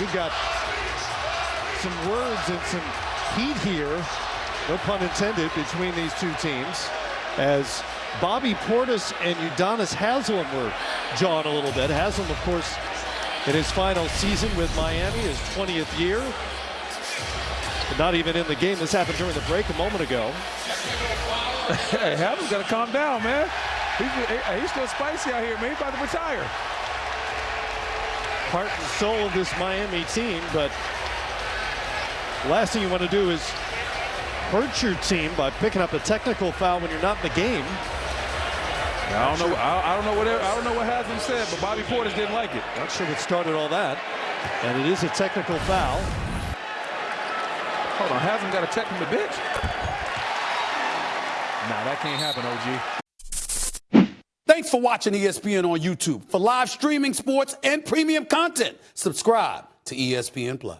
we've got some words and some heat here, no pun intended, between these two teams as Bobby Portis and Udonis Haslem were jawing a little bit. Haslem, of course, in his final season with Miami, his 20th year. But not even in the game. This happened during the break a moment ago. hey, Haslem's got to calm down, man. He's, he's still spicy out here, man. He's about to retire. Heart and soul of this Miami team, but last thing you want to do is hurt your team by picking up a technical foul when you're not in the game. I don't know. I, I don't know what I don't know what Haslem said, but Bobby Portis didn't like it. Not sure what started all that, and it is a technical foul. Hold on, Haslem got to check from the bench. Nah, that can't happen, OG. For watching ESPN on YouTube. For live streaming sports and premium content, subscribe to ESPN Plus.